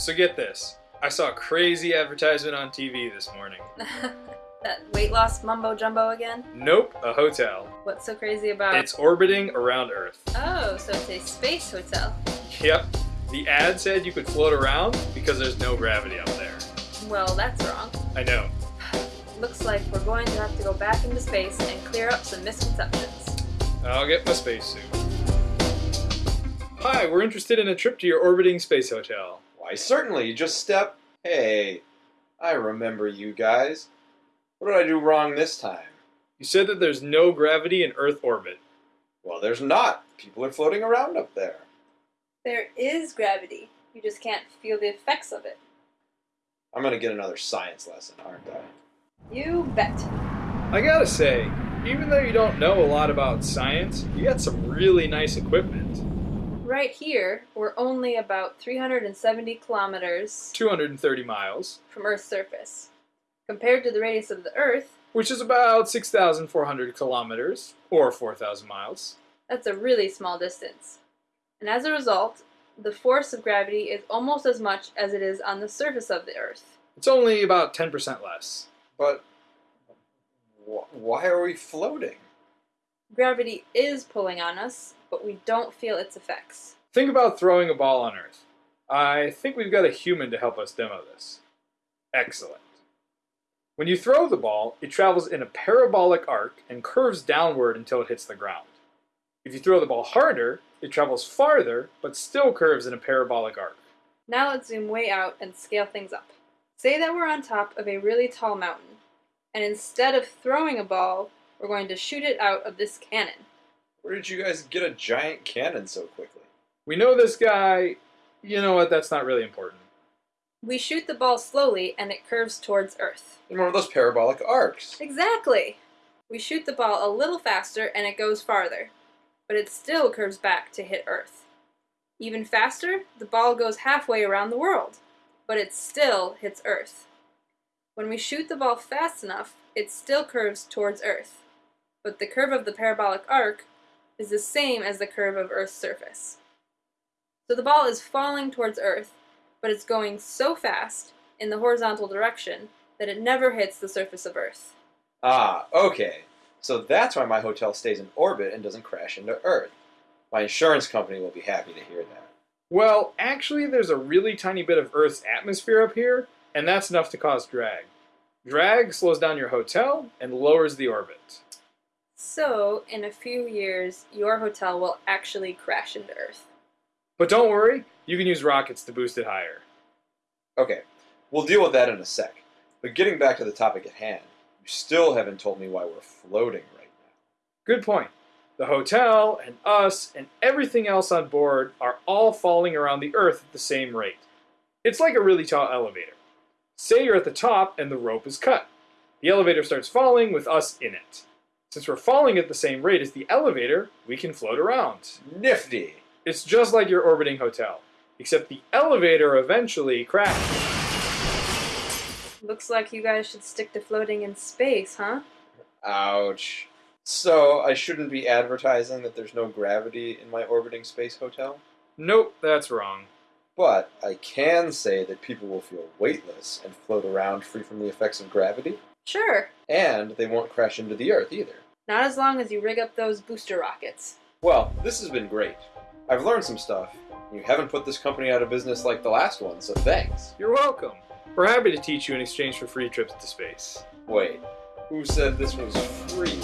So get this. I saw a crazy advertisement on TV this morning. that weight loss mumbo jumbo again? Nope, a hotel. What's so crazy about It's orbiting around Earth. Oh, so it's a space hotel. Yep. The ad said you could float around because there's no gravity up there. Well, that's wrong. I know. Looks like we're going to have to go back into space and clear up some misconceptions. I'll get my spacesuit. Hi, we're interested in a trip to your orbiting space hotel. Why, certainly. You just step. Hey, I remember you guys. What did I do wrong this time? You said that there's no gravity in Earth orbit. Well, there's not. People are floating around up there. There is gravity. You just can't feel the effects of it. I'm gonna get another science lesson, aren't I? You bet. I gotta say, even though you don't know a lot about science, you got some really nice equipment. Right here, we're only about 370 kilometers 230 miles, from Earth's surface. Compared to the radius of the Earth, which is about 6,400 kilometers, or 4,000 miles. that's a really small distance. And as a result, the force of gravity is almost as much as it is on the surface of the Earth. It's only about 10% less. But wh- why are we floating? Gravity is pulling on us, but we don't feel its effects. Think about throwing a ball on Earth. I think we've got a human to help us demo this. Excellent. When you throw the ball, it travels in a parabolic arc and curves downward until it hits the ground. If you throw the ball harder, it travels farther, but still curves in a parabolic arc. Now let's zoom way out and scale things up. Say that we're on top of a really tall mountain, and instead of throwing a ball, we're going to shoot it out of this cannon. Where did you guys get a giant cannon so quickly? We know this guy. You know what? That's not really important. We shoot the ball slowly and it curves towards Earth. In one of those parabolic arcs. Exactly! We shoot the ball a little faster and it goes farther, but it still curves back to hit Earth. Even faster, the ball goes halfway around the world, but it still hits Earth. When we shoot the ball fast enough, it still curves towards Earth, but the curve of the parabolic arc is the same as the curve of Earth's surface. So the ball is falling towards Earth, but it's going so fast in the horizontal direction that it never hits the surface of Earth. Ah, okay. So that's why my hotel stays in orbit and doesn't crash into Earth. My insurance company will be happy to hear that. Well, actually, there's a really tiny bit of Earth's atmosphere up here, and that's enough to cause drag. Drag slows down your hotel and lowers the orbit. So, in a few years, your hotel will actually crash into Earth. But don't worry, you can use rockets to boost it higher. Okay, we'll deal with that in a sec. But getting back to the topic at hand, you still haven't told me why we're floating right now. Good point. The hotel and us and everything else on board are all falling around the Earth at the same rate. It's like a really tall elevator. Say you're at the top and the rope is cut. The elevator starts falling with us in it. Since we're falling at the same rate as the elevator, we can float around. Nifty! It's just like your orbiting hotel, except the elevator eventually crashes. Looks like you guys should stick to floating in space, huh? Ouch. So, I shouldn't be advertising that there's no gravity in my orbiting space hotel? Nope, that's wrong. But I can say that people will feel weightless and float around free from the effects of gravity, Sure. and they won't crash into the Earth either. Not as long as you rig up those booster rockets. Well, this has been great. I've learned some stuff. You haven't put this company out of business like the last one, so thanks. You're welcome. We're happy to teach you in exchange for free trips to space. Wait, who said this was free?